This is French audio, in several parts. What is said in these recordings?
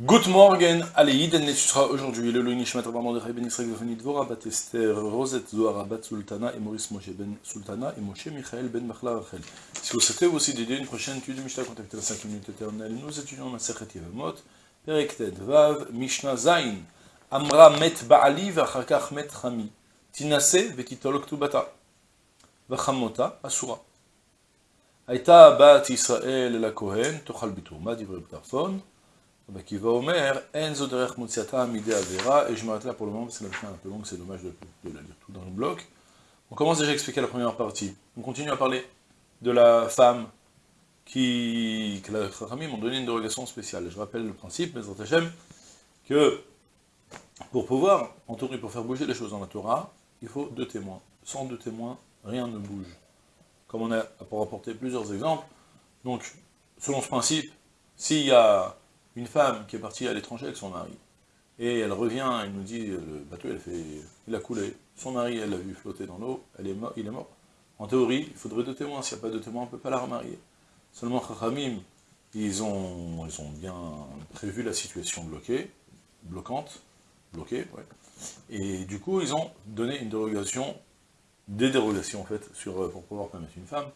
Good morning, allez, Yiden sera aujourd'hui le Louis Nishmat Rabban de Ben Israël Vefani Dvora Bat Esther, Rosette Zohar Bat Sultana et Maurice Moshe Ben Sultana et Moshe Michael Ben Machla Rachel. Si vous souhaitez aussi dédier une prochaine étude de Mishnah, contactez la 5 minutes éternelle. Nous étudions la Sechet Yevamot, Perek Ted Vav, Mishnah Zain, Amra Met Baali Vachakach Met Chami, Tinase Vetitolok Tubata, Vachamota Asura. Aïta Bat Israël la Kohen, Tochal Bitourma, Divrei Btarfon, qui va Omer, Enzo derech Motsiata Mide Avera, et je m'arrête là pour le moment, parce que la fin est un peu longue, c'est dommage de, de, la lire tout dans le bloc. On commence déjà à expliquer la première partie. On continue à parler de la femme qui, que la donné une dérogation spéciale. Je rappelle le principe, mais Hashem, que pour pouvoir entourer, pour faire bouger les choses dans la Torah, il faut deux témoins. Sans deux témoins, rien ne bouge. Comme on a pour apporter plusieurs exemples. Donc, selon ce principe, s'il y a une femme qui est partie à l'étranger avec son mari, et elle revient, elle nous dit, le bateau, a, fait, il a coulé, son mari, elle l'a vu flotter dans l'eau, il est mort. En théorie, il faudrait deux témoins, s'il n'y a pas de témoins, on ne peut pas la remarier. Seulement, Chachamim, ils ont, bien prévu la situation bloquée, bloquante, bloquée. Et du coup, ils ont donné une dérogation, des dérogations en fait, sur, pour pouvoir permettre une femme,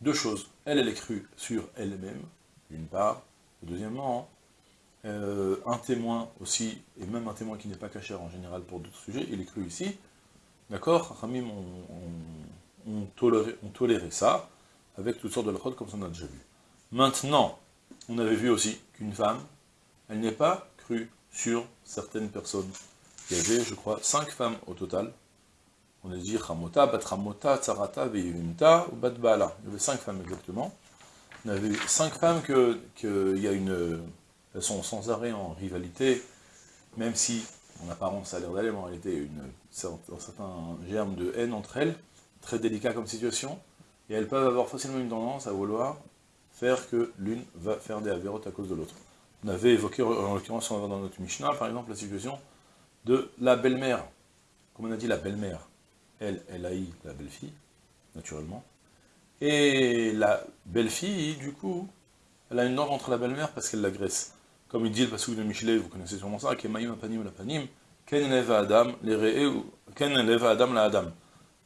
deux choses. Elle, elle est crue sur elle-même, d'une part, et deuxièmement, euh, un témoin aussi, et même un témoin qui n'est pas caché en général pour d'autres sujets, il est cru ici, d'accord Ramim ont, toléré, ça, avec toutes sortes de lachot comme on a déjà vu. Maintenant, on avait vu aussi qu'une femme, elle n'est pas crue sur certaines personnes. Il y avait, je crois, cinq femmes au total. On a dit Ramota, Batramota, Tsarata, Veyunta ou Batbala. Il y avait cinq femmes exactement. On avait cinq femmes qu'il y a une sont sans arrêt en rivalité, même si, en apparence, ça a l'air d'aller, mais en réalité, une, un certain germe de haine entre elles, très délicat comme situation, et elles peuvent avoir facilement une tendance à vouloir faire que l'une va faire des avérotes à cause de l'autre. On avait évoqué, en l'occurrence, dans notre Mishnah, par exemple, la situation de la belle-mère. Comme on a dit, la belle-mère, elle, elle haït la belle-fille, naturellement, et la belle-fille, du coup, elle a une norme entre la belle-mère parce qu'elle l'agresse. Comme il dit le passage de Michelet, vous connaissez sûrement ça, Kemaim apanim la panim, ken leva adam, les ken leva adam la adam.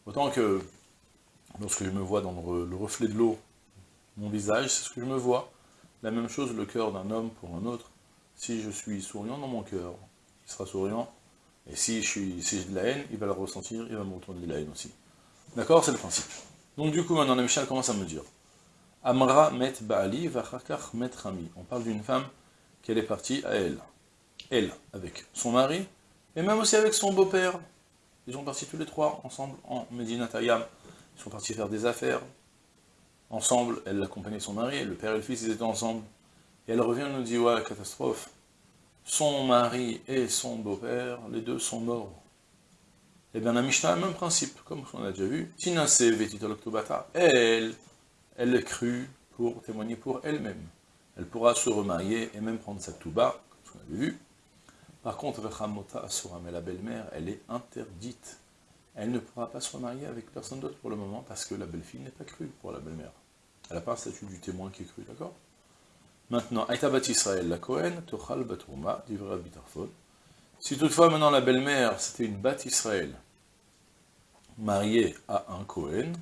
Autant que, lorsque je me vois dans le, reflet de l'eau, mon visage, c'est ce que je me vois. La même chose, le cœur d'un homme pour un autre. Si je suis souriant dans mon cœur, il sera souriant. Et si j'ai de la haine, il va la ressentir, il va me retourner de la haine aussi. D'accord C'est le principe. Donc du coup, maintenant, Michel commence à me dire, Amra met Baali, vachakach met Rami. On parle d'une femme qu'elle est partie à elle. Elle, avec son mari, et même aussi avec son beau-père. Ils sont partis tous les trois, ensemble, en Medina Tayam. Ils sont partis faire des affaires. Ensemble, elle accompagnait son mari, le père et le fils, ils étaient ensemble. Et elle revient et nous dit, ouais, catastrophe. Son mari et son beau-père, les deux sont morts. Et eh bien la Mishnah même principe, comme on a déjà vu. Vetitoloktobata. Elle, elle est pour témoigner pour elle-même elle pourra se remarier et même prendre sa touba, comme qu'on avait vu. Par contre, Asura, mais la belle-mère, elle est interdite. Elle ne pourra pas se remarier avec personne d'autre pour le moment, parce que la belle-fille n'est pas crue pour la belle-mère. Elle n'a pas le statut du témoin qui est cru, d'accord? Maintenant, Aïta Bat Israël, la Kohen, Tochal Batourma, d'Ivra Bitarfon. Si toutefois, maintenant, la belle-mère, c'était une Bat Israël, mariée à un Kohen,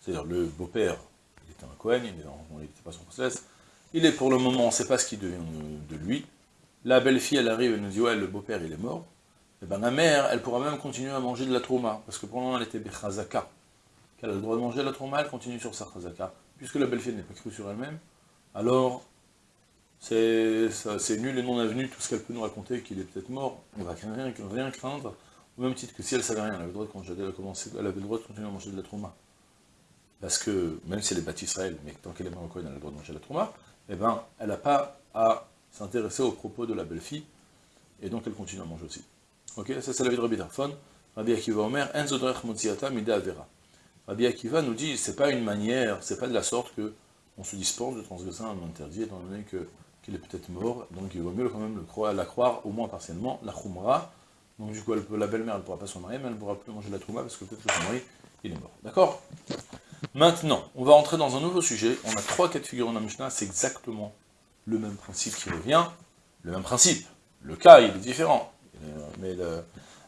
c'est-à-dire le beau-père, il était un Kohen, il n'était pas son process, il est pour le moment, on ne sait pas ce qui devient de lui. La belle-fille, elle arrive, elle nous dit, ouais, le beau-père, il est mort. Et eh bien la mère, elle pourra même continuer à manger de la trauma, parce que pour le moment, elle était bechazaka. Qu'elle a le droit de manger de la trauma, elle continue sur sa chazaka. Puisque la belle-fille n'est pas crue sur elle-même, alors c'est nul et non avenu tout ce qu'elle peut nous raconter, qu'il est peut-être mort, on va rien, rien craindre, au même titre que si elle savait rien, elle avait le droit de, elle avait le droit de continuer à manger de la trauma. Parce que, même si elle est bâtie Israël, mais tant qu'elle est marocaine, elle a le droit de manger de la trauma, eh ben, elle n'a pas à s'intéresser aux propos de la belle-fille, et donc elle continue à manger aussi. Ok, ça c'est la vie de Rabbi Darfon. Rabbi Akiva Omer. Rabbi Akiva nous dit, c'est pas une manière, c'est pas de la sorte que on se dispense de transgresser un interdit, étant donné qu'il est peut-être mort, donc il vaut mieux quand même la croire, au moins partiellement, la khumra, donc du coup la belle-mère elle ne pourra pas se marier, mais elle ne pourra plus manger la trouma, parce que peut-être que son mari, il est mort. D'accord? Maintenant, on va entrer dans un nouveau sujet. On a trois cas de figure dans Mishnah, c'est exactement le même principe qui revient. Le même principe. Le cas, il est différent. Euh, mais.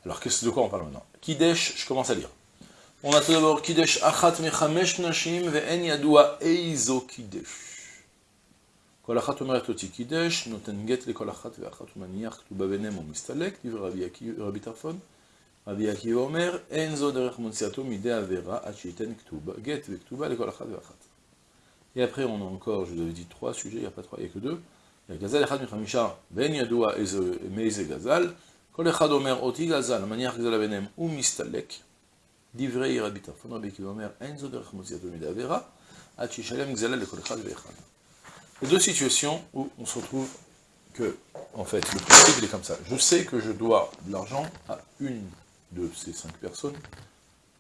Alors, qu'est-ce de quoi on parle maintenant? Kidesh, je commence à lire. On a tout d'abord Kidesh achat mechamesh nashim ve'en yadua eizo kidesh. Kol omeret kidesh, noten get le kol achat ve'achat umaniach ktuba benem mistalek, Rabbi Tarfon. רבי עקיבא אומר, אין זו דרך מוציאתו מידי עבירה עד שייתן כתובה, גט וכתובה לכל אחת ואחת. Et après, on a encore, je vous avais dit trois sujets, il n'y a pas trois, il n'y a que deux. Il y a גזל אחד מחמישה, ואין ידוע מאיזה גזל. כל אחד אומר, אותי גזל, מניח גזל ביניהם, הוא מסתלק. דברי רבי טרפון, רבי עקיבא אומר, אין זו דרך מוציאתו מידי עבירה, עד שישלם גזלה לכל אחד ואחד. Il y a deux situations où on se retrouve que, en fait, le principe il est comme ça. Je sais que je dois de l'argent à une de ces cinq personnes,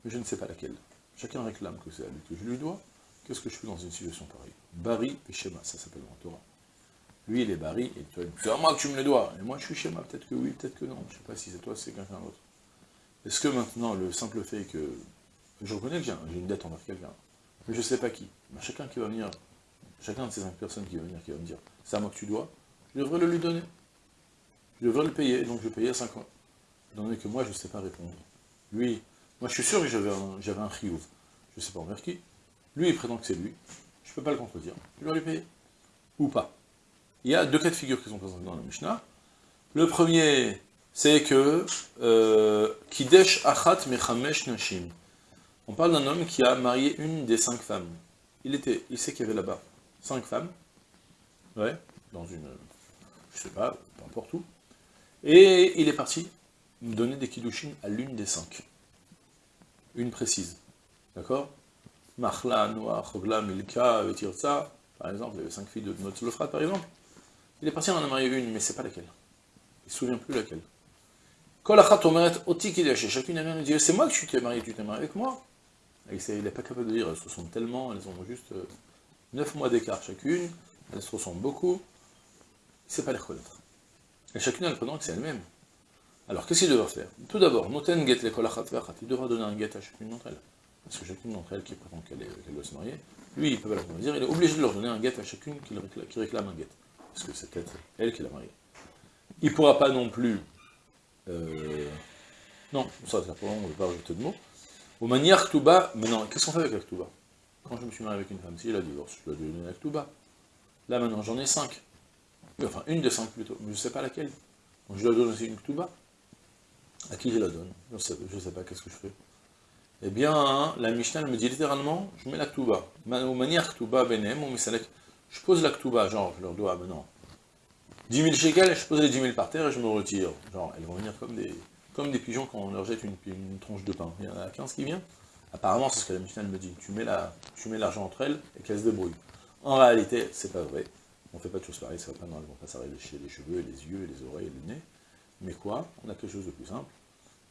mais je ne sais pas laquelle. Chacun réclame que c'est à lui que je lui dois. Qu'est-ce que je fais dans une situation pareille? Bari et Shema, ça s'appelle dans Torah. Lui, il est Bari, et toi, c'est à moi que tu me le dois. Et moi, je suis Shema, peut-être que oui, peut-être que non. Je ne sais pas si c'est toi, si c'est quelqu'un d'autre. Est-ce que maintenant, le simple fait que je reconnais que j'ai une dette envers quelqu'un, mais je ne sais pas qui, ben, chacun qui va venir chacun de ces cinq personnes qui va venir, qui va me dire, c'est à moi que tu dois, je devrais le lui donner. Je devrais le payer, donc je vais payer à 5 ans. Étant donné que moi, je ne sais pas répondre. Lui, moi je suis sûr que j'avais un, un je ne sais pas envers qui. Lui, il prétend que c'est lui. Je ne peux pas le contredire. Je dois lui payer. Ou pas. Il y a deux cas de figure qui sont présentés dans la Mishnah. Le premier, c'est que euh, Kidesh Achat Mechamesh Nashim. On parle d'un homme qui a marié une des cinq femmes. Il, était, il sait qu'il y avait là-bas cinq femmes, ouais, dans une, je sais pas, peu importe où, et il est parti donner des kiddushin à l'une des cinq, une précise, d'accord? Mahla, Noah, Chogla, Milka, Vetirza, par exemple, avait cinq filles de notre par exemple, il est parti en a marié une, mais c'est pas laquelle, il se souvient plus laquelle. Chacune a dit, c'est moi que tu t'es marié, tu t'es marié avec moi? Il n'est pas capable de dire, elles se sont tellement, elles ont juste... Euh, 9 mois d'écart chacune, elles se ressemblent beaucoup, il ne sait pas les reconnaître. Et chacune a le prénom que c'est elle-même. Alors qu'est-ce qu'il devra faire? Tout d'abord, noten get il devra donner un get à chacune d'entre elles. Parce que chacune d'entre elles qui prétend qu'elle doit se marier, lui, il peut pas la dire, il est obligé de leur donner un get à chacune qui réclame, un get. Parce que c'est peut-être elle qui l'a marié. Il ne pourra pas non plus... Euh, non, ça, c'est on ne va pas rajouter de mots. Au manière Ktuba, maintenant, qu'est-ce qu'on fait avec la Ktuba quand je me suis marié avec une femme, si elle a divorce, je dois lui donner la Ktuba. Là maintenant, j'en ai cinq. Enfin, une des cinq plutôt, je ne sais pas laquelle. Donc je dois donner aussi une Ktuba. À qui je la donne? Je ne sais, pas, qu'est-ce que je fais? Eh bien, la Mishnah me dit littéralement, je mets la Ktuba. Ou manière Ktuba benem, je pose la Ktuba, genre, je leur dois maintenant 10 000 shekels, je pose les 10 000 par terre et je me retire. Genre, elles vont venir comme des, pigeons quand on leur jette une, tronche de pain. Il y en a 15 qui viennent. Apparemment, c'est ce que la Mishnah me dit. Tu mets l'argent entre elles et qu'elles se débrouillent. En réalité, c'est pas vrai. On fait pas de choses pareilles, ça va pas, non, vont pas s'arracher les cheveux, les yeux, les oreilles, le nez. Mais quoi On a quelque chose de plus simple.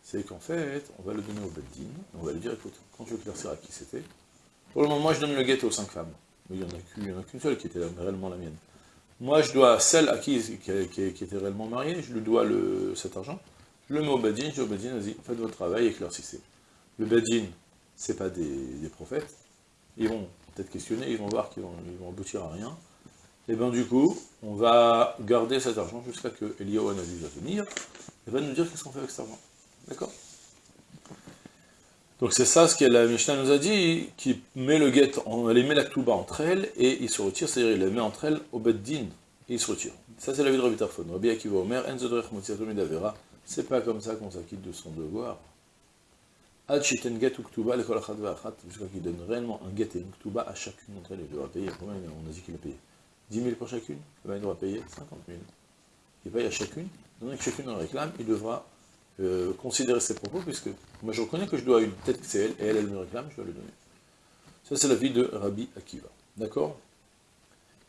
C'est qu'en fait, on va le donner au Beddin, on va lui dire, écoute, quand tu à qui c'était, pour le moment, moi je donne le guet aux cinq femmes. Mais il n'y en a qu'une seule qui était réellement la mienne. Moi, je dois celle à qui, qui, était réellement mariée, je lui dois cet argent, je le mets au Beddin, je dis au Beddin, vas-y, faites votre travail, éclaircissez. Le Beddin, c'est pas des, prophètes, ils vont peut-être questionner, ils vont voir qu'ils vont, vont, aboutir à rien, et bien du coup, on va garder cet argent jusqu'à que Eliyahu Hanavi va venir, et va nous dire qu'est-ce qu'on fait avec cet argent. D'accord? Donc c'est ça ce que la Mishnah nous a dit, qui met le guet, elle met la Ktuba entre elles, et il se retire, c'est-à-dire il les met entre elles au Beddin, et il se retire. Ça c'est la vie de Rabbi Tarfon. Rabbi Akiva Omer, c'est pas comme ça qu'on s'acquitte de son devoir. Ad shiten get kol achat v'achat, jusqu'à qu'il donne réellement un get et une ktuba à chacune d'entre elles, il devra payer, on a dit qu'il a payé? 10 000 pour chacune, eh ben, il devra payer 50 000. Il paye à chacune, donc chacune en réclame, il devra euh, considérer ses propos, puisque moi je reconnais que je dois une, peut-être que c'est elle, et elle, elle me réclame, je dois le donner. Ça c'est la vie de Rabbi Akiva, d'accord?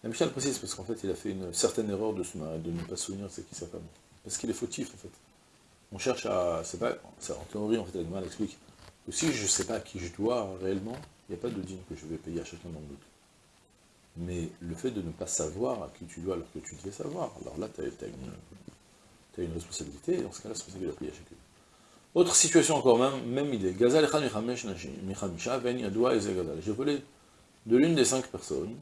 La Michel précise, parce qu'en fait il a fait une certaine erreur de, de ne pas se souvenir c'est qui sa femme, parce qu'il est fautif en fait. On cherche à, c'est pas, en théorie en fait, elle explique, si je ne sais pas à qui je dois réellement, il n'y a pas de dîme que je vais payer à chacun d'entre nous. Mais le fait de ne pas savoir à qui tu dois alors que tu devais savoir, alors là, tu as, une responsabilité, et dans ce cas-là, c'est responsabilité de payer à chacun. Autre situation encore même, même idée. J'ai volé de l'une des cinq personnes,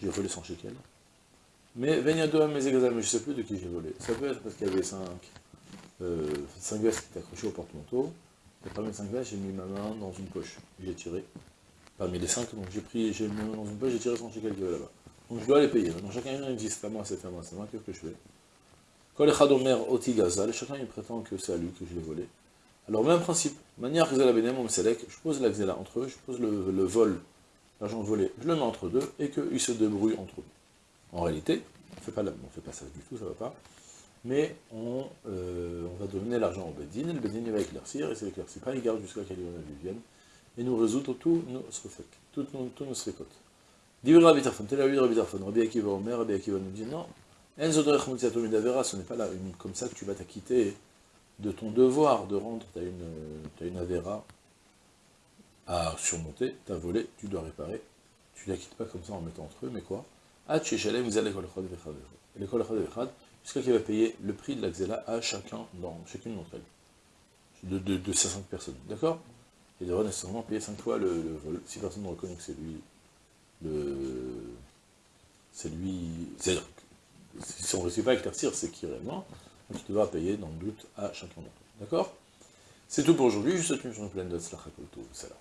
j'ai volé 100 shekels, Mais mais je ne sais plus de qui j'ai volé. Ça peut être parce qu'il y avait 5 euh, cinq vestes qui étaient accrochées au porte-manteau. Et parmi les 5 vestes, j'ai mis ma main dans une poche. J'ai tiré. Parmi les 5, donc j'ai pris, j'ai dans une poche, j'ai tiré chez quelqu'un là-bas. Donc je dois les payer. Donc chacun il dit c'est à moi, c'est à moi, c'est moi, qu'est-ce que je fais? Quand les Chadomer Oti Gazal, chacun il prétend que c'est à lui que je l'ai volé. Alors même principe, manière Gzela Benem, on je pose la Gzela entre eux, je pose le, vol, l'argent volé, je le mets entre deux, et qu'ils se débrouillent entre eux. En réalité, on ne fait pas, fait pas ça du tout, ça va pas. Mais on, euh, on va donner l'argent au Bedin, le Bedin va éclaircir, et c'est éclairci pas, il garde jusqu'à qu'il vienne, et nous résoudre tous nos srefek, toutes nos, tous nos srekotes. Divra Rabbi Tarfon, tel Rabbi Akiva Omer, Rabbi Akiva nous dit non, ce n'est pas là une, comme ça que tu vas t'acquitter de ton devoir de rendre, tu as une, Avera à surmonter, tu as volé, tu dois réparer, tu ne la quittes pas comme ça en mettant entre eux, mais quoi? Jusqu'à qu'il va payer le prix de la à chacun, dans chacune d'entre elles, de, de, de, ces cinq personnes, d'accord? Il devra nécessairement payer cinq fois le, vol, si personne ne reconnaît que c'est lui, le, c'est lui, c'est si on ne réussit pas à éclaircir, c'est qui réellement, donc il devra payer dans le doute à chacun d'entre eux, d'accord? C'est tout pour aujourd'hui, je vous souhaite une journée pleine de salam.